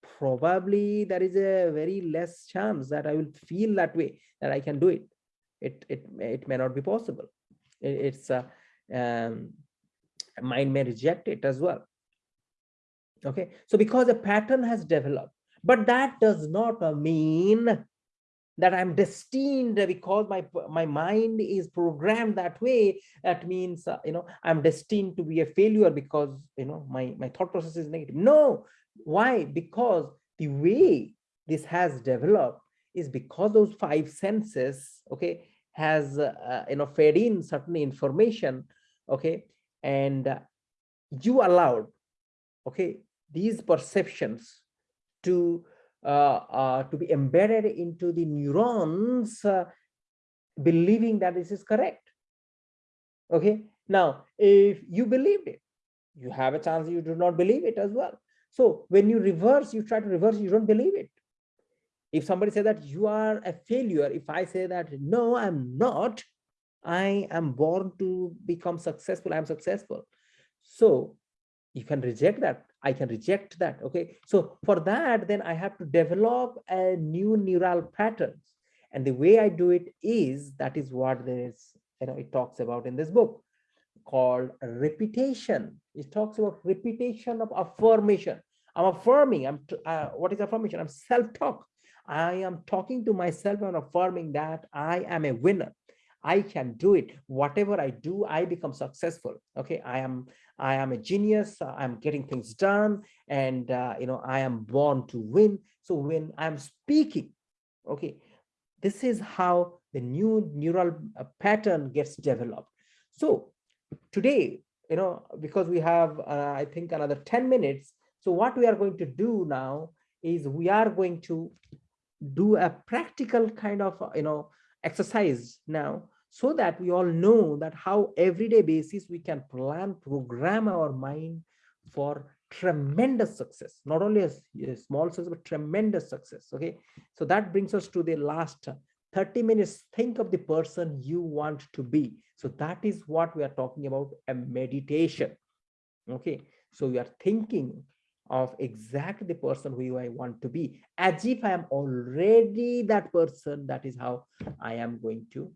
S1: probably there is a very less chance that I will feel that way that I can do it. It it it may not be possible. It, it's a um, mind may reject it as well. Okay, so because a pattern has developed, but that does not mean that I'm destined because my my mind is programmed that way. That means uh, you know I'm destined to be a failure because you know my my thought process is negative. No, why? Because the way this has developed is because those five senses, okay, has, uh, you know, fed in certain information, okay, and uh, you allowed, okay, these perceptions to uh, uh, to be embedded into the neurons, uh, believing that this is correct. Okay, now if you believed it, you have a chance you do not believe it as well. So when you reverse, you try to reverse, you don't believe it. If somebody says that you are a failure, if I say that, no, I'm not, I am born to become successful, I'm successful. So you can reject that. I can reject that. Okay. So for that, then I have to develop a new neural patterns. And the way I do it is that is what there is, you know, it talks about in this book called repetition. It talks about repetition of affirmation. I'm affirming. I'm uh, what is affirmation? I'm self-talk. I am talking to myself and affirming that I am a winner. I can do it. Whatever I do, I become successful. Okay, I am I am a genius. I'm getting things done, and uh, you know I am born to win. So when I'm speaking, okay, this is how the new neural uh, pattern gets developed. So today, you know, because we have, uh, I think, another 10 minutes. So what we are going to do now is we are going to do a practical kind of, you know, exercise now so that we all know that how everyday basis we can plan, program our mind for tremendous success, not only a, a small success, but tremendous success. Okay. So that brings us to the last 30 minutes. Think of the person you want to be. So that is what we are talking about a meditation. Okay, so we are thinking of exactly the person who I want to be as if I am already that person. That is how I am going to,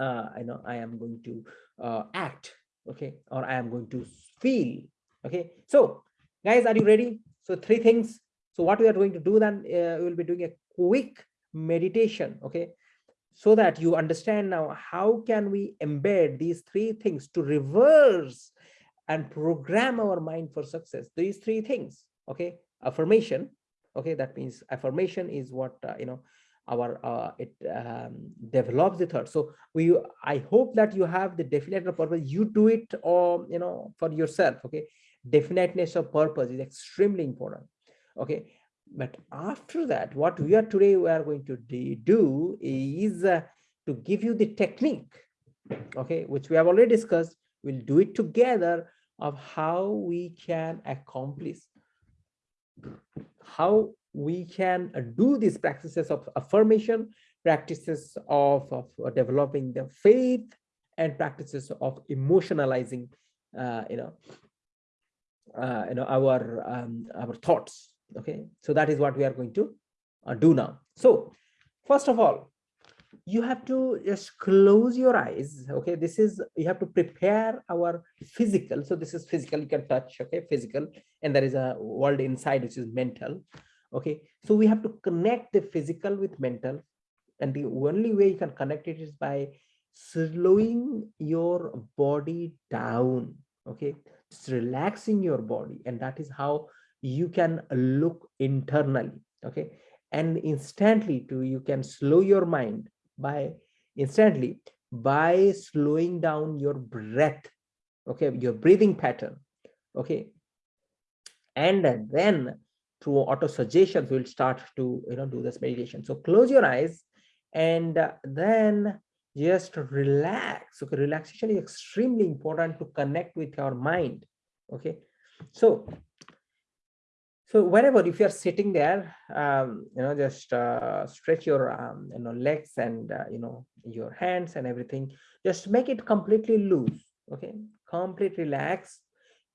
S1: uh, I know I am going to uh, act. Okay, or I am going to feel. Okay, so guys, are you ready? So three things. So what we are going to do then, uh, we will be doing a quick meditation. Okay, so that you understand now how can we embed these three things to reverse and program our mind for success these three things okay affirmation okay that means affirmation is what uh, you know our uh, it um, develops the third so we i hope that you have the definite purpose. You do it or you know for yourself okay? Definiteness of purpose is extremely important okay? But after that, what we are today we are going to do is uh, to give you the technique, okay, which we have already discussed. We'll do it together of how we can accomplish, how we can do these practices of affirmation, practices of, of developing the faith, and practices of emotionalizing, uh, you know, uh, you know, our um, our thoughts okay? So that is what we are going to uh, do now. So first of all you have to just close your eyes okay? This is you have to prepare our physical. So this is physical you can touch okay? Physical and there is a world inside which is mental okay so we have to connect the physical with mental and the only way you can connect it is by slowing your body down okay? Just relaxing your body and that is how you can look internally okay? And instantly too you can slow your mind by instantly by slowing down your breath okay? Your breathing pattern okay? And then through auto suggestions we'll start to you know do this meditation. So close your eyes and then just relax. Okay relaxation is extremely important to connect with your mind. Okay so so wherever if you're sitting there um, you know just uh, stretch your um, you know legs and uh, you know your hands and everything. Just make it completely loose. Okay complete relax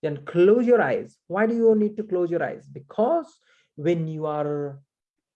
S1: then close your eyes. Why do you need to close your eyes? Because when you are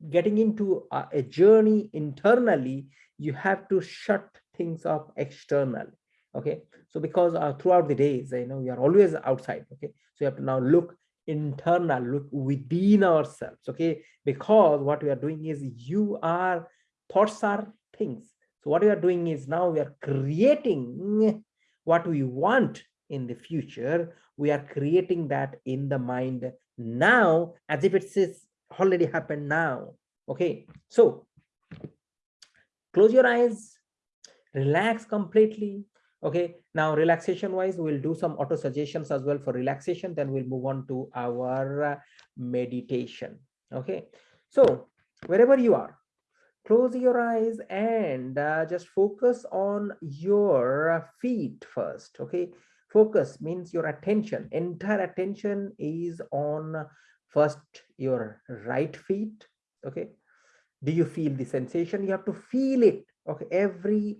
S1: getting into a, a journey internally you have to shut things off externally okay? So because uh, throughout the days you know we are always outside okay? So you have to now look internal look within ourselves okay? Because what we are doing is you are thoughts are things. So what we are doing is now we are creating what we want in the future we are creating that in the mind now as if it is already happened now okay? So close your eyes relax completely okay? Now relaxation wise we'll do some auto suggestions as well for relaxation then we'll move on to our uh, meditation okay? So wherever you are close your eyes and uh, just focus on your feet first okay focus means your attention. Entire attention is on first your right feet okay? Do you feel the sensation? You have to feel it okay? Every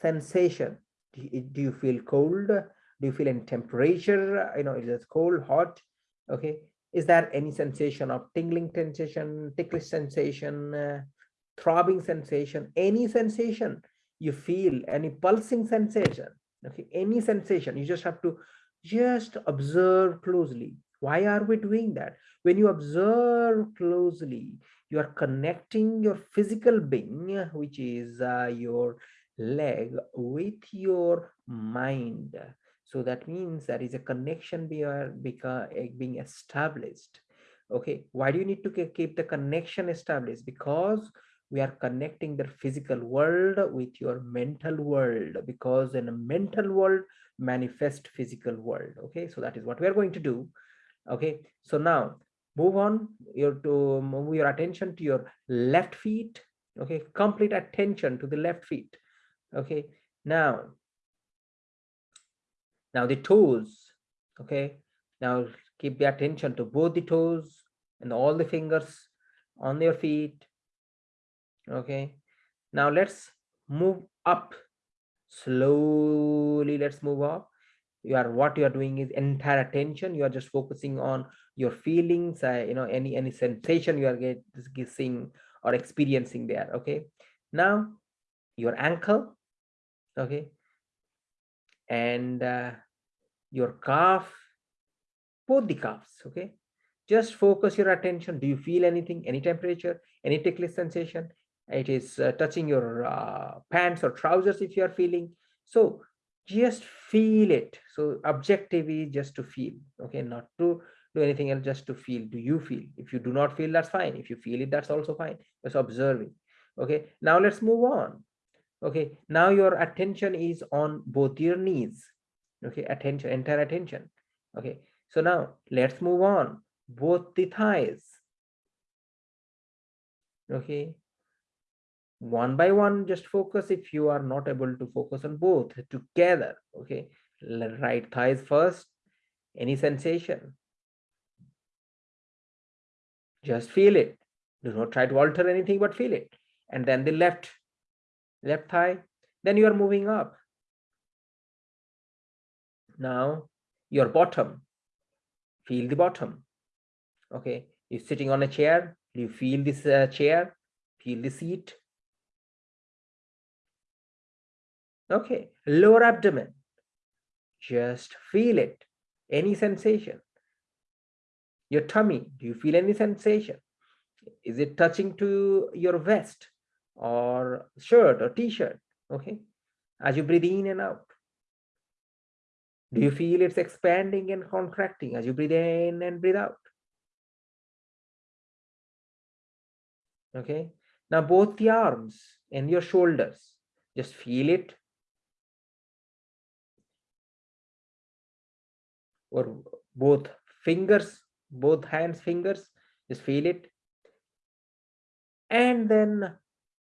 S1: sensation. Do you, feel cold? Do you feel any temperature? You know is it cold hot okay? Is there any sensation of tingling sensation ticklish sensation uh, throbbing sensation? Any sensation you feel any pulsing sensation okay any sensation you just have to just observe closely. Why are we doing that? When you observe closely you are connecting your physical being which is uh, your leg with your mind. So that means there is a connection being established. Okay why do you need to keep the connection established? Because we are connecting the physical world with your mental world because in a mental world manifest physical world okay? So that is what we are going to do okay? So now move on your to move your attention to your left feet okay? Complete attention to the left feet okay? Now now the toes okay? Now keep the attention to both the toes and all the fingers on your feet okay. Now let's move up. Slowly let's move up. You are what you are doing is entire attention. You are just focusing on your feelings uh, you know any any sensation you are getting or experiencing there okay? Now your ankle okay? And uh, your calf both the calves okay? Just focus your attention. Do you feel anything any temperature any ticklish sensation it is uh, touching your uh, pants or trousers if you are feeling. So just feel it. So objective is just to feel okay? Not to do anything else just to feel. Do you feel? If you do not feel that's fine. If you feel it that's also fine. Just observing okay? Now let's move on okay? Now your attention is on both your knees okay? Attention entire attention okay? So now let's move on. Both the thighs okay one by one just focus if you are not able to focus on both together okay? Right thighs first. Any sensation? Just feel it. Do not try to alter anything but feel it. And then the left left thigh. Then you are moving up. Now your bottom. Feel the bottom okay? You're sitting on a chair. You feel this uh, chair. Feel the seat okay lower abdomen just feel it any sensation your tummy do you feel any sensation Is it touching to your vest or shirt or t-shirt? Okay. As you breathe in and out. Do you feel it's expanding and contracting as you breathe in and breathe out? Okay. Now both the arms and your shoulders, just feel it. Or both fingers, both hands, fingers, just feel it. And then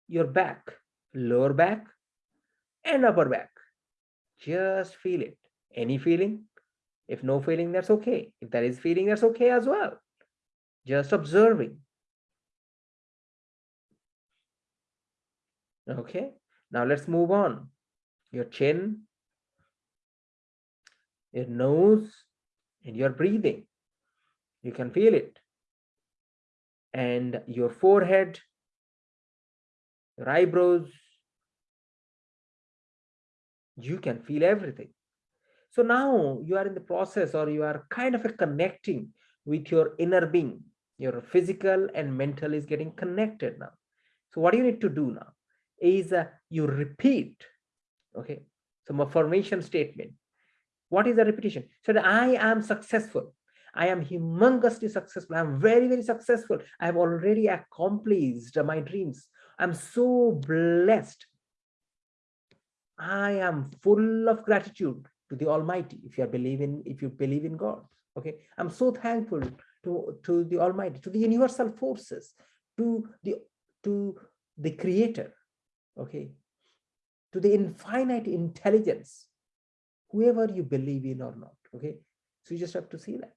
S1: your back, lower back and upper back. Just feel it. Any feeling? If no feeling, that's okay. If there is feeling, that's okay as well. Just observing. Okay, now let's move on. Your chin, your nose, and your breathing. You can feel it. And your forehead, your eyebrows, you can feel everything. So now you are in the process or you are kind of a connecting with your inner being. Your physical and mental is getting connected now. So what you need to do now is uh, you repeat, okay, some affirmation statement. What is the repetition? So that I am successful. I am humongously successful. I'm very, very successful. I have already accomplished my dreams. I'm so blessed. I am full of gratitude to the almighty if you are believing if you believe in god okay i'm so thankful to to the almighty to the universal forces to the to the creator okay to the infinite intelligence whoever you believe in or not okay? So you just have to see that.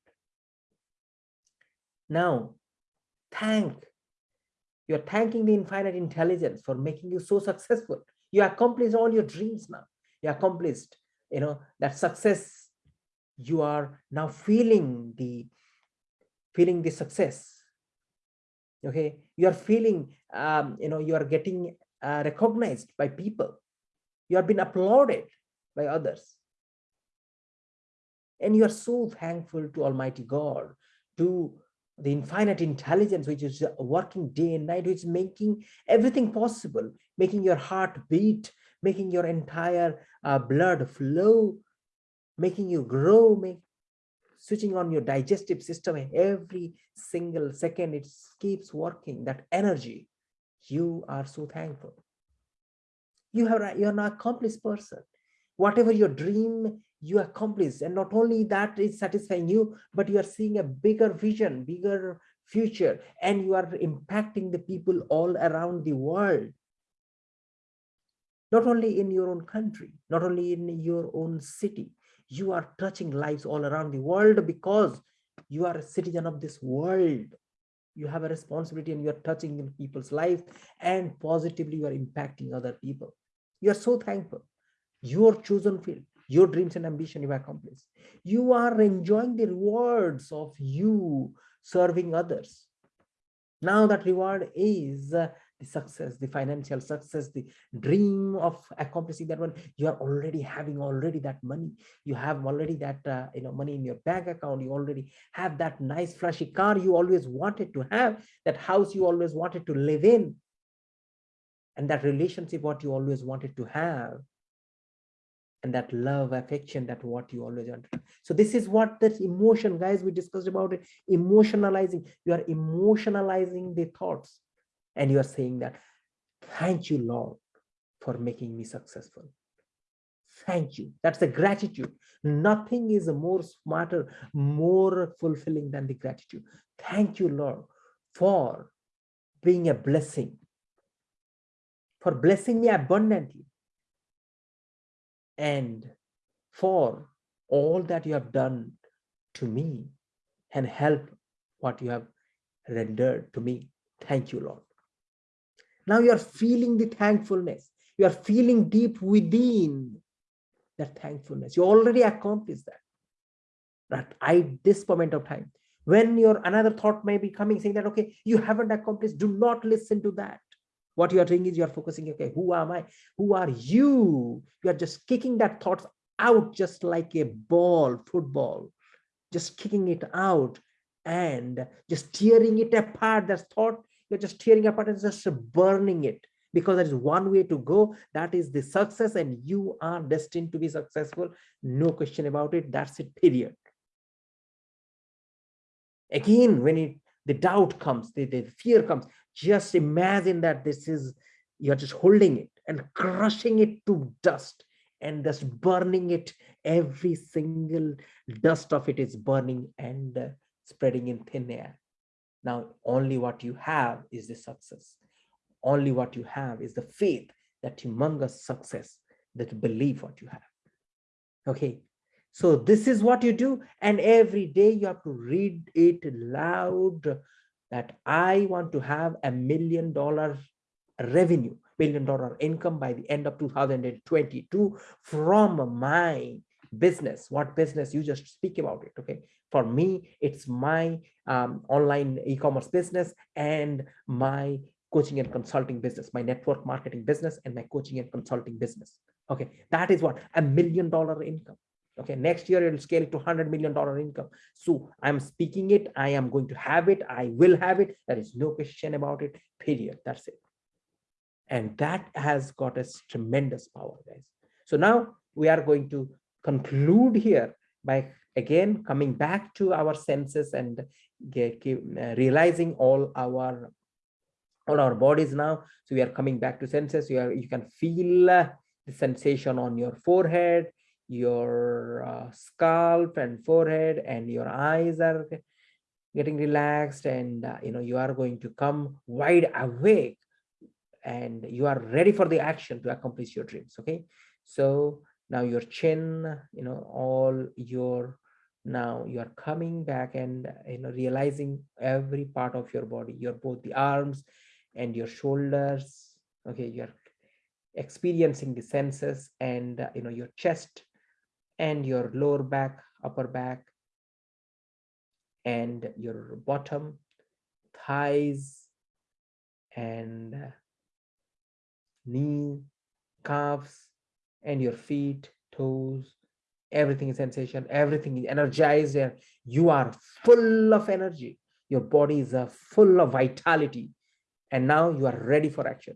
S1: Now thank you're thanking the infinite intelligence for making you so successful. You accomplished all your dreams now. You accomplished you know that success. You are now feeling the feeling the success okay? You are feeling um, you know you are getting uh, recognized by people. You have been applauded by others and you are so thankful to almighty god to the infinite intelligence which is working day and night which is making everything possible making your heart beat making your entire uh, blood flow, making you grow, make, switching on your digestive system every single second, it keeps working, that energy. You are so thankful. You have you're an accomplished person. Whatever your dream, you accomplish. And not only that is satisfying you, but you are seeing a bigger vision, bigger future, and you are impacting the people all around the world not only in your own country, not only in your own city, you are touching lives all around the world because you are a citizen of this world. You have a responsibility and you are touching in people's lives and positively you are impacting other people. You are so thankful. Your chosen field, your dreams and ambition you accomplished. You are enjoying the rewards of you serving others. Now that reward is the success the financial success the dream of accomplishing that one you are already having already that money you have already that uh, you know money in your bank account you already have that nice flashy car you always wanted to have that house you always wanted to live in and that relationship what you always wanted to have and that love affection that what you always want so this is what that emotion guys we discussed about it emotionalizing. You are emotionalizing the thoughts and you are saying that thank you lord for making me successful. Thank you. That's the gratitude. Nothing is more smarter more fulfilling than the gratitude. Thank you lord for being a blessing for blessing me abundantly and for all that you have done to me and help what you have rendered to me thank you lord now you are feeling the thankfulness. You are feeling deep within that thankfulness. You already accomplished that. But at this moment of time, when your another thought may be coming saying that, okay, you haven't accomplished, do not listen to that. What you are doing is you are focusing, okay, who am I? Who are you? You are just kicking that thoughts out just like a ball, football, just kicking it out and just tearing it apart. That thought you're just tearing apart and just burning it because there is one way to go that is the success and you are destined to be successful no question about it that's it period again when it the doubt comes the, the fear comes just imagine that this is you're just holding it and crushing it to dust and just burning it. Every single dust of it is burning and uh, spreading in thin air. Now only what you have is the success. Only what you have is the faith that humongous success that believe what you have. Okay? So this is what you do and every day you have to read it loud that i want to have a million dollar revenue million dollar income by the end of 2022 from my business what business you just speak about it okay for me it's my um, online e-commerce business and my coaching and consulting business, my network marketing business, and my coaching and consulting business. Okay, that is what a million dollar income. Okay, next year it'll scale to hundred million dollar income. So I'm speaking it. I am going to have it. I will have it. There is no question about it. Period. That's it. And that has got a tremendous power, guys. So now we are going to conclude here by again coming back to our senses and get, uh, realizing all our all our bodies now so we are coming back to senses you are you can feel uh, the sensation on your forehead your uh, scalp and forehead and your eyes are getting relaxed and uh, you know you are going to come wide awake and you are ready for the action to accomplish your dreams okay? So now your chin you know all your now you are coming back and you know realizing every part of your body your both the arms and your shoulders okay? You're experiencing the senses and uh, you know your chest and your lower back upper back and your bottom thighs and uh, knee calves and your feet toes everything is sensation everything is energized and you are full of energy. Your body is uh, full of vitality and now you are ready for action.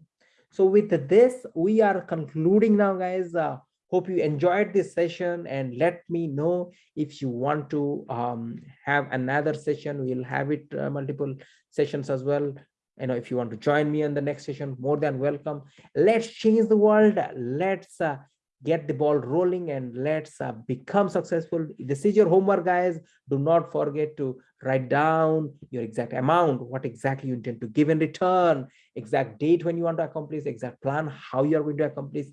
S1: So with this we are concluding now guys uh, hope you enjoyed this session and let me know if you want to um, have another session. We'll have it uh, multiple sessions as well. You know if you want to join me on the next session more than welcome. Let's change the world. Let's uh, get the ball rolling and let's uh, become successful. This is your homework guys. Do not forget to write down your exact amount what exactly you intend to give in return exact date when you want to accomplish exact plan how you are going to accomplish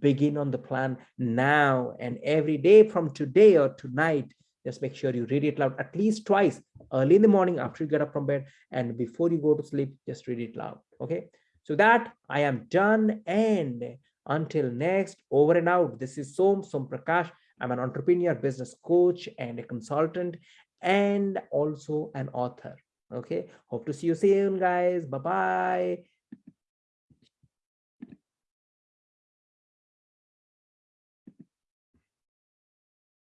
S1: begin on the plan now and every day from today or tonight just make sure you read it loud at least twice early in the morning after you get up from bed and before you go to sleep just read it loud okay so that i am done and until next, over and out. This is Som, Som Prakash. I'm an entrepreneur, business coach, and a consultant, and also an author. Okay. Hope to see you soon, guys. Bye-bye.